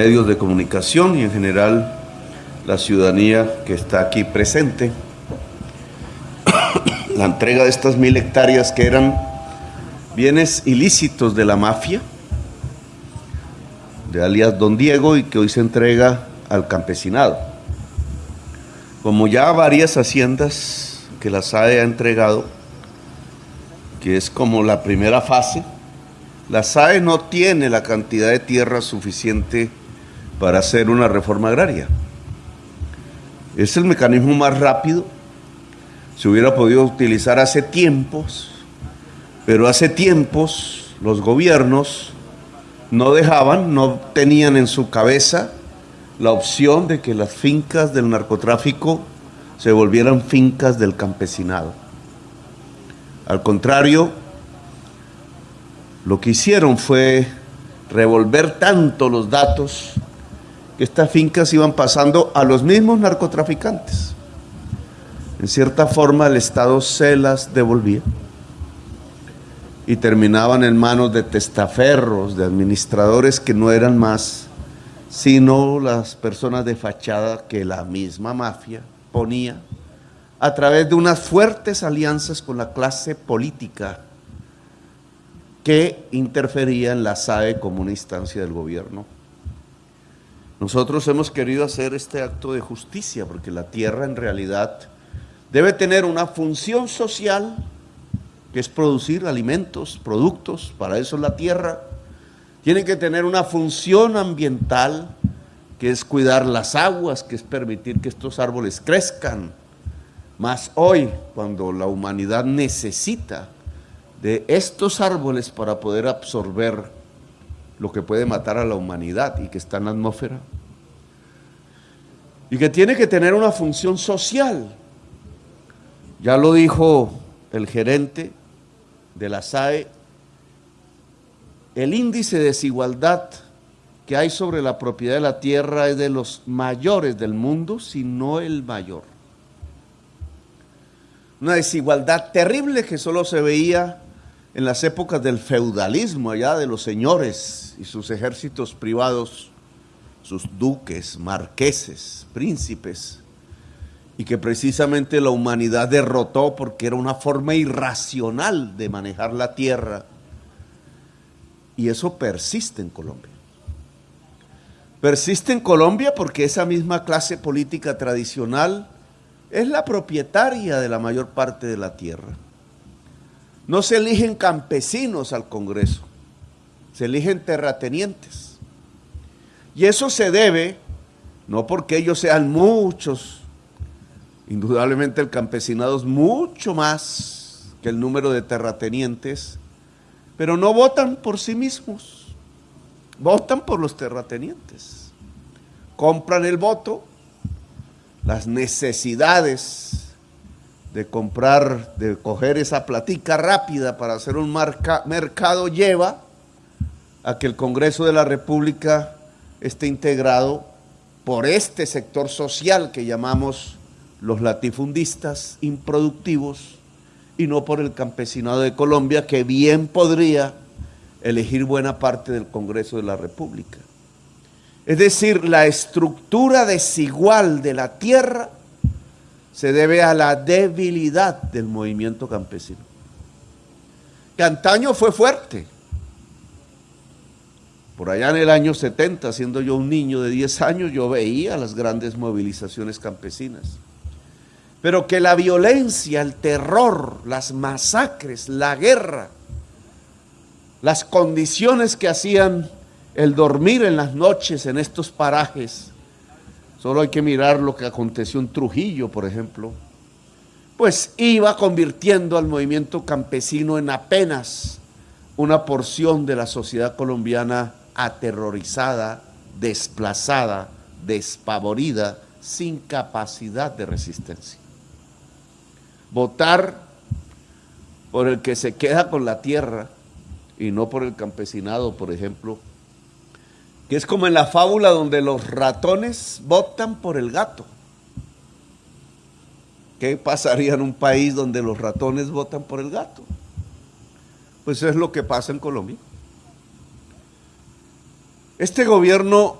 medios de comunicación y en general la ciudadanía que está aquí presente. La entrega de estas mil hectáreas que eran bienes ilícitos de la mafia, de alias Don Diego, y que hoy se entrega al campesinado. Como ya varias haciendas que la SAE ha entregado, que es como la primera fase, la SAE no tiene la cantidad de tierra suficiente para hacer una reforma agraria. Es el mecanismo más rápido. Se hubiera podido utilizar hace tiempos, pero hace tiempos los gobiernos no dejaban, no tenían en su cabeza la opción de que las fincas del narcotráfico se volvieran fincas del campesinado. Al contrario, lo que hicieron fue revolver tanto los datos estas fincas iban pasando a los mismos narcotraficantes. En cierta forma el Estado se las devolvía y terminaban en manos de testaferros, de administradores que no eran más sino las personas de fachada que la misma mafia ponía a través de unas fuertes alianzas con la clase política que interfería en la SAE como una instancia del gobierno. Nosotros hemos querido hacer este acto de justicia porque la tierra en realidad debe tener una función social que es producir alimentos, productos, para eso es la tierra. Tiene que tener una función ambiental que es cuidar las aguas, que es permitir que estos árboles crezcan. Más hoy, cuando la humanidad necesita de estos árboles para poder absorber lo que puede matar a la humanidad y que está en la atmósfera. Y que tiene que tener una función social. Ya lo dijo el gerente de la SAE, el índice de desigualdad que hay sobre la propiedad de la tierra es de los mayores del mundo, si no el mayor. Una desigualdad terrible que solo se veía en las épocas del feudalismo allá de los señores y sus ejércitos privados, sus duques, marqueses, príncipes, y que precisamente la humanidad derrotó porque era una forma irracional de manejar la tierra. Y eso persiste en Colombia. Persiste en Colombia porque esa misma clase política tradicional es la propietaria de la mayor parte de la tierra. No se eligen campesinos al Congreso, se eligen terratenientes. Y eso se debe, no porque ellos sean muchos, indudablemente el campesinado es mucho más que el número de terratenientes, pero no votan por sí mismos, votan por los terratenientes. Compran el voto, las necesidades de comprar, de coger esa platica rápida para hacer un mercado lleva a que el Congreso de la República esté integrado por este sector social que llamamos los latifundistas improductivos y no por el campesinado de Colombia que bien podría elegir buena parte del Congreso de la República. Es decir, la estructura desigual de la tierra se debe a la debilidad del movimiento campesino. Que antaño fue fuerte. Por allá en el año 70, siendo yo un niño de 10 años, yo veía las grandes movilizaciones campesinas. Pero que la violencia, el terror, las masacres, la guerra, las condiciones que hacían el dormir en las noches en estos parajes, Solo hay que mirar lo que aconteció en Trujillo, por ejemplo. Pues iba convirtiendo al movimiento campesino en apenas una porción de la sociedad colombiana aterrorizada, desplazada, despavorida, sin capacidad de resistencia. Votar por el que se queda con la tierra y no por el campesinado, por ejemplo, que es como en la fábula donde los ratones votan por el gato. ¿Qué pasaría en un país donde los ratones votan por el gato? Pues es lo que pasa en Colombia. Este gobierno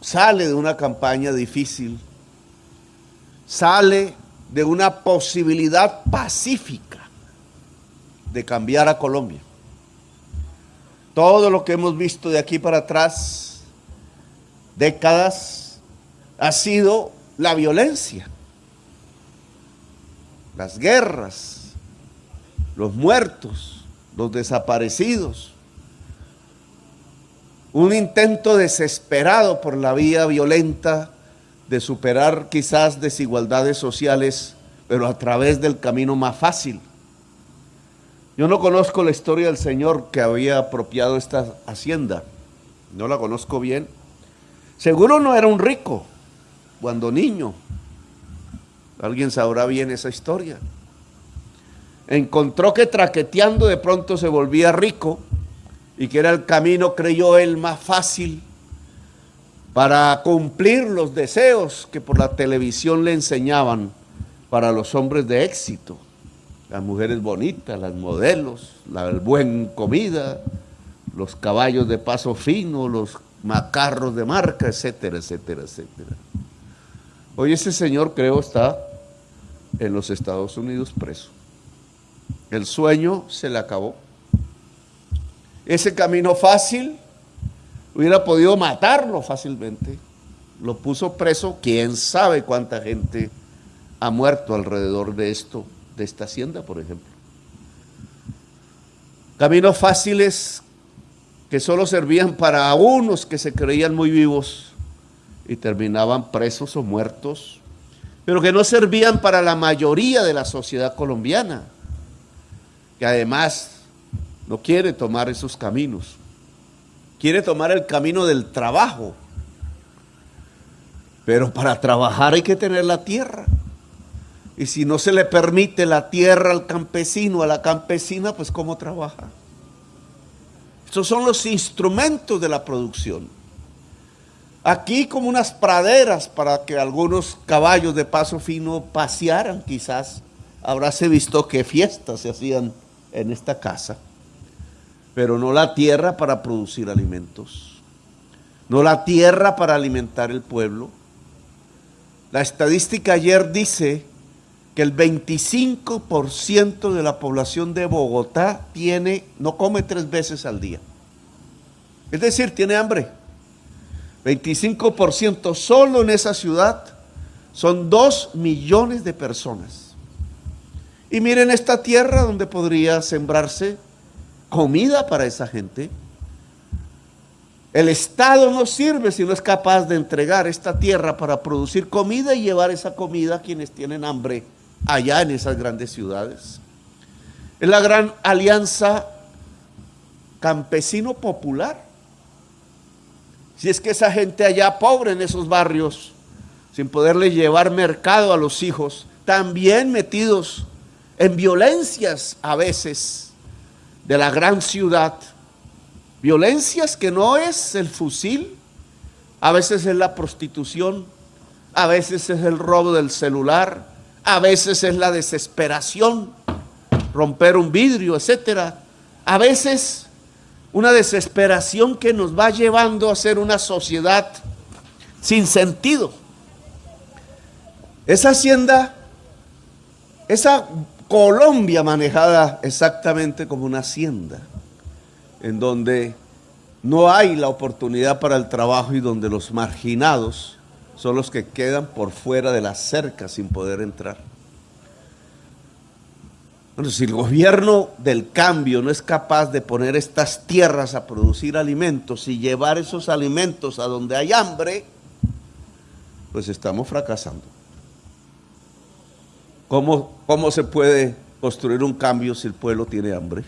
sale de una campaña difícil, sale de una posibilidad pacífica de cambiar a Colombia. Todo lo que hemos visto de aquí para atrás, décadas, ha sido la violencia, las guerras, los muertos, los desaparecidos, un intento desesperado por la vía violenta de superar quizás desigualdades sociales, pero a través del camino más fácil. Yo no conozco la historia del señor que había apropiado esta hacienda, no la conozco bien. Seguro no era un rico cuando niño. Alguien sabrá bien esa historia. Encontró que traqueteando de pronto se volvía rico y que era el camino, creyó él, más fácil para cumplir los deseos que por la televisión le enseñaban para los hombres de éxito, las mujeres bonitas, las modelos, la buena comida, los caballos de paso fino, los macarros de marca, etcétera, etcétera, etcétera. Hoy ese señor creo está en los Estados Unidos preso. El sueño se le acabó. Ese camino fácil hubiera podido matarlo fácilmente. Lo puso preso, quién sabe cuánta gente ha muerto alrededor de esto, de esta hacienda, por ejemplo. Caminos fáciles que solo servían para unos que se creían muy vivos y terminaban presos o muertos, pero que no servían para la mayoría de la sociedad colombiana, que además no quiere tomar esos caminos. Quiere tomar el camino del trabajo. Pero para trabajar hay que tener la tierra. Y si no se le permite la tierra al campesino, a la campesina, pues ¿cómo trabaja? Estos son los instrumentos de la producción. Aquí como unas praderas para que algunos caballos de paso fino pasearan quizás. Habráse visto que fiestas se hacían en esta casa pero no la tierra para producir alimentos, no la tierra para alimentar el pueblo. La estadística ayer dice que el 25% de la población de Bogotá tiene, no come tres veces al día. Es decir, tiene hambre. 25% solo en esa ciudad son dos millones de personas. Y miren esta tierra donde podría sembrarse comida para esa gente. El Estado no sirve si no es capaz de entregar esta tierra para producir comida y llevar esa comida a quienes tienen hambre allá en esas grandes ciudades. Es la gran alianza campesino popular. Si es que esa gente allá pobre en esos barrios, sin poderle llevar mercado a los hijos, también metidos en violencias a veces, de la gran ciudad, violencias que no es el fusil, a veces es la prostitución, a veces es el robo del celular, a veces es la desesperación, romper un vidrio, etcétera. A veces una desesperación que nos va llevando a ser una sociedad sin sentido. Esa hacienda, esa Colombia manejada exactamente como una hacienda, en donde no hay la oportunidad para el trabajo y donde los marginados son los que quedan por fuera de la cerca sin poder entrar. Bueno, si el gobierno del cambio no es capaz de poner estas tierras a producir alimentos y llevar esos alimentos a donde hay hambre, pues estamos fracasando. ¿Cómo, se puede construir un cambio si el pueblo tiene hambre?